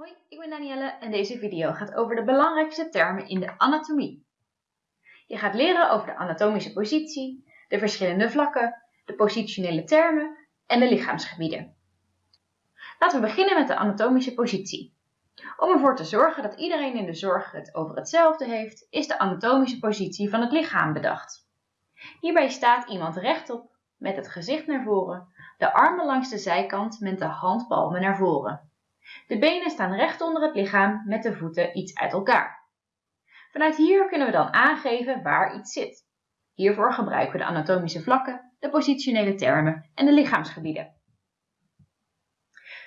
Hoi, ik ben Danielle en deze video gaat over de belangrijkste termen in de anatomie. Je gaat leren over de anatomische positie, de verschillende vlakken, de positionele termen en de lichaamsgebieden. Laten we beginnen met de anatomische positie. Om ervoor te zorgen dat iedereen in de zorg het over hetzelfde heeft, is de anatomische positie van het lichaam bedacht. Hierbij staat iemand rechtop met het gezicht naar voren, de armen langs de zijkant met de handpalmen naar voren. De benen staan recht onder het lichaam met de voeten iets uit elkaar. Vanuit hier kunnen we dan aangeven waar iets zit. Hiervoor gebruiken we de anatomische vlakken, de positionele termen en de lichaamsgebieden.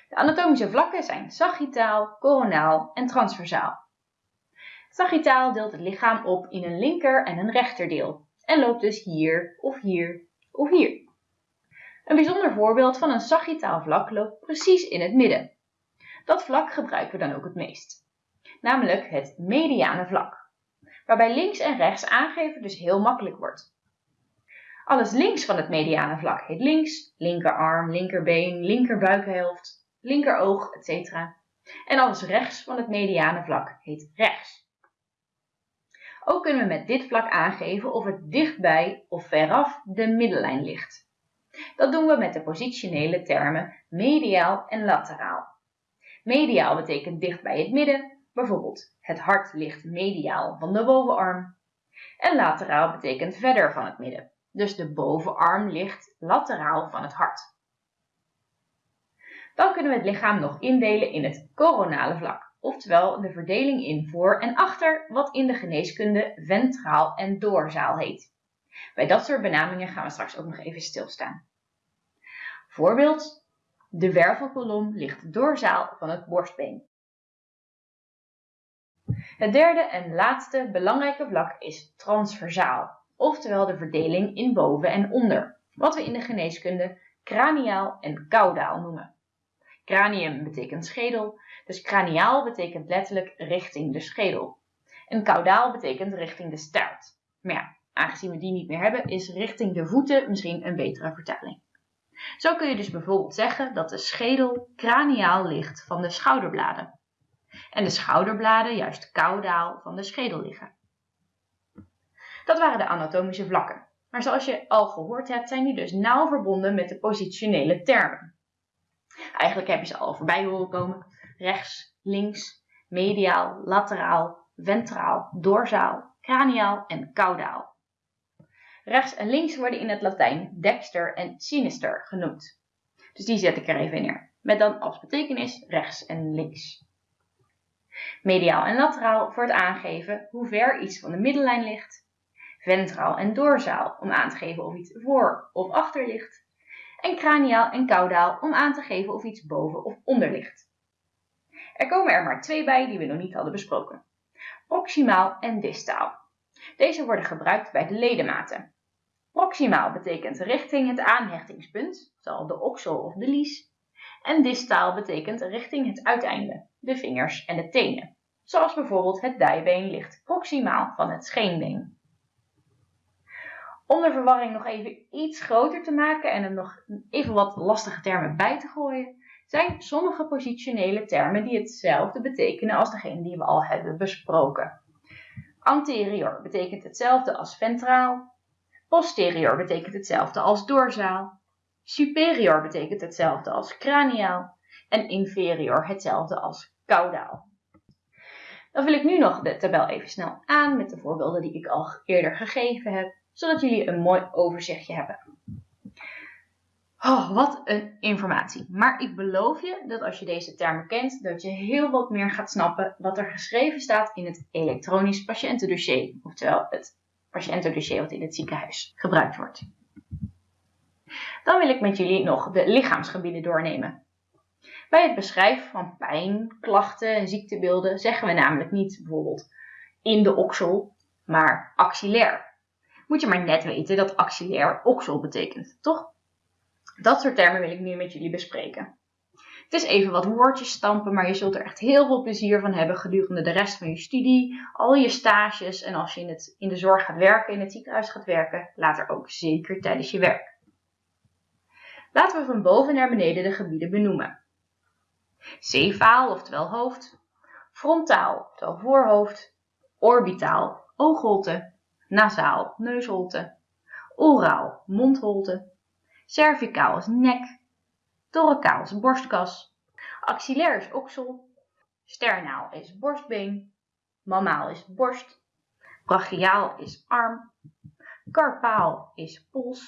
De anatomische vlakken zijn sagittaal, coronaal en transversaal. Sagittaal deelt het lichaam op in een linker en een rechterdeel en loopt dus hier of hier of hier. Een bijzonder voorbeeld van een sagittaal vlak loopt precies in het midden. Dat vlak gebruiken we dan ook het meest, namelijk het mediane vlak, waarbij links en rechts aangeven dus heel makkelijk wordt. Alles links van het mediane vlak heet links, linkerarm, linkerbeen, linkerbuikhelft, linkeroog, etc. En alles rechts van het mediane vlak heet rechts. Ook kunnen we met dit vlak aangeven of het dichtbij of veraf de middellijn ligt. Dat doen we met de positionele termen mediaal en lateraal. Mediaal betekent dicht bij het midden, bijvoorbeeld het hart ligt mediaal van de bovenarm. En lateraal betekent verder van het midden, dus de bovenarm ligt lateraal van het hart. Dan kunnen we het lichaam nog indelen in het coronale vlak, oftewel de verdeling in voor en achter, wat in de geneeskunde ventraal en doorzaal heet. Bij dat soort benamingen gaan we straks ook nog even stilstaan. Voorbeeld, de wervelkolom ligt doorzaal van het borstbeen. Het derde en laatste belangrijke vlak is transversaal, oftewel de verdeling in boven en onder, wat we in de geneeskunde craniaal en caudaal noemen. Cranium betekent schedel, dus craniaal betekent letterlijk richting de schedel. En caudaal betekent richting de staart. Maar ja, aangezien we die niet meer hebben, is richting de voeten misschien een betere vertaling. Zo kun je dus bijvoorbeeld zeggen dat de schedel craniaal ligt van de schouderbladen en de schouderbladen juist caudaal van de schedel liggen. Dat waren de anatomische vlakken, maar zoals je al gehoord hebt zijn die dus nauw verbonden met de positionele termen. Eigenlijk heb je ze al voorbij horen komen. Rechts, links, mediaal, lateraal, ventraal, dorsaal, craniaal en caudaal. Rechts en links worden in het Latijn dexter en sinister genoemd. Dus die zet ik er even neer. Met dan als betekenis rechts en links. Mediaal en lateraal voor het aangeven hoe ver iets van de middellijn ligt. Ventraal en dorsaal om aan te geven of iets voor of achter ligt. En craniaal en caudaal om aan te geven of iets boven of onder ligt. Er komen er maar twee bij die we nog niet hadden besproken. Proximaal en distaal. Deze worden gebruikt bij de ledematen. Proximaal betekent richting het aanhechtingspunt, zal de oksel of de lies. En distaal betekent richting het uiteinde, de vingers en de tenen. Zoals bijvoorbeeld het dijbeen ligt proximaal van het scheenbeen. Om de verwarring nog even iets groter te maken en er nog even wat lastige termen bij te gooien, zijn sommige positionele termen die hetzelfde betekenen als degene die we al hebben besproken. Anterior betekent hetzelfde als ventraal, Posterior betekent hetzelfde als doorzaal. Superior betekent hetzelfde als craniaal. En inferior hetzelfde als caudaal. Dan vul ik nu nog de tabel even snel aan met de voorbeelden die ik al eerder gegeven heb, zodat jullie een mooi overzichtje hebben. Oh, wat een informatie. Maar ik beloof je dat als je deze termen kent, dat je heel wat meer gaat snappen wat er geschreven staat in het elektronisch patiëntendossier, oftewel het patiëntendossier wat in het ziekenhuis gebruikt wordt. Dan wil ik met jullie nog de lichaamsgebieden doornemen. Bij het beschrijven van pijn, klachten en ziektebeelden zeggen we namelijk niet bijvoorbeeld in de oksel, maar axillair. Moet je maar net weten dat axillair oksel betekent, toch? Dat soort termen wil ik nu met jullie bespreken. Het is even wat woordjes stampen, maar je zult er echt heel veel plezier van hebben gedurende de rest van je studie, al je stages en als je in, het, in de zorg gaat werken, in het ziekenhuis gaat werken, later ook zeker tijdens je werk. Laten we van boven naar beneden de gebieden benoemen. Cefaal, oftewel hoofd, frontaal, oftewel voorhoofd, orbitaal, oogholte, nasaal, neusholte, oraal, mondholte, cervicaal is nek, thoracaal is borstkas, axillair is oksel, sternaal is borstbeen, mammaal is borst, brachiaal is arm, carpaal is pols,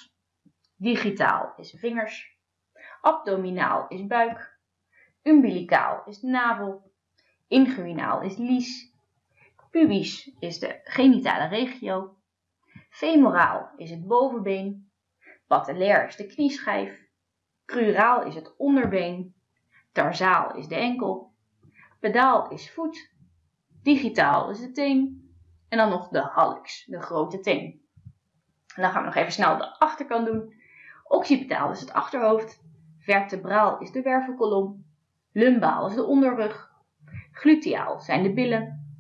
digitaal is vingers, abdominaal is buik, umbilicaal is navel, inguinaal is lies, pubis is de genitale regio, femoraal is het bovenbeen, patellair is de knieschijf, cruraal is het onderbeen, tarsaal is de enkel, pedaal is voet, digitaal is de teen en dan nog de hallux, de grote teen. En dan gaan we nog even snel de achterkant doen. Occipitaal is het achterhoofd, vertebraal is de wervelkolom, lumbaal is de onderrug, gluteaal zijn de billen,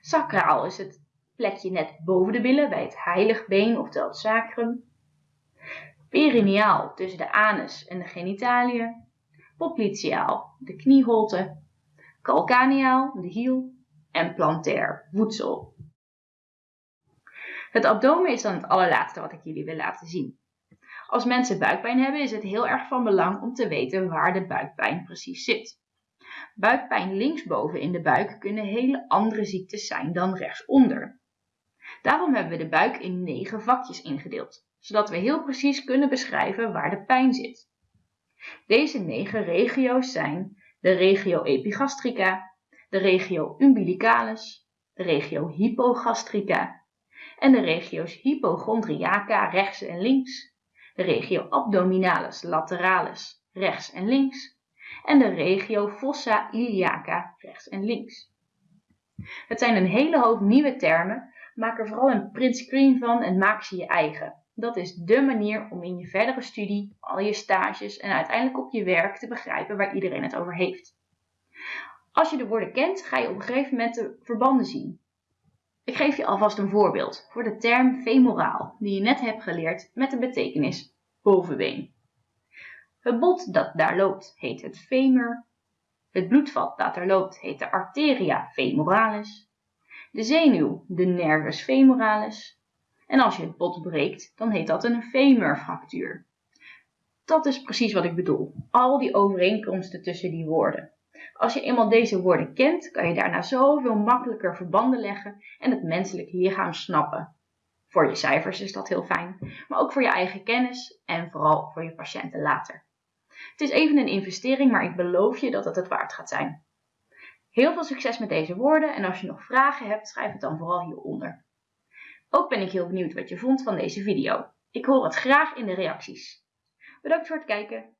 sacraal is het plekje net boven de billen bij het heilig been oftewel het sacrum, perineaal tussen de anus en de genitaliën, popliteaal de knieholte, calcaneaal de hiel en plantair voedsel. Het abdomen is dan het allerlaatste wat ik jullie wil laten zien. Als mensen buikpijn hebben is het heel erg van belang om te weten waar de buikpijn precies zit. Buikpijn linksboven in de buik kunnen hele andere ziektes zijn dan rechtsonder. Daarom hebben we de buik in negen vakjes ingedeeld, zodat we heel precies kunnen beschrijven waar de pijn zit. Deze negen regio's zijn de regio epigastrica, de regio umbilicalis, de regio hypogastrica en de regio's hypochondriaca rechts en links, de regio abdominalis lateralis rechts en links en de regio fossa iliaca rechts en links. Het zijn een hele hoop nieuwe termen, maak er vooral een print screen van en maak ze je eigen. Dat is dé manier om in je verdere studie, al je stages en uiteindelijk op je werk te begrijpen waar iedereen het over heeft. Als je de woorden kent, ga je op een gegeven moment de verbanden zien. Ik geef je alvast een voorbeeld voor de term femoraal, die je net hebt geleerd met de betekenis bovenbeen. Het bot dat daar loopt heet het femur. Het bloedvat dat er loopt heet de arteria femoralis. De zenuw de nervus femoralis. En als je het bot breekt, dan heet dat een femurfractuur. Dat is precies wat ik bedoel. Al die overeenkomsten tussen die woorden. Als je eenmaal deze woorden kent, kan je daarna zoveel makkelijker verbanden leggen en het menselijk lichaam snappen. Voor je cijfers is dat heel fijn, maar ook voor je eigen kennis en vooral voor je patiënten later. Het is even een investering, maar ik beloof je dat het het waard gaat zijn. Heel veel succes met deze woorden en als je nog vragen hebt, schrijf het dan vooral hieronder. Ook ben ik heel benieuwd wat je vond van deze video. Ik hoor het graag in de reacties. Bedankt voor het kijken.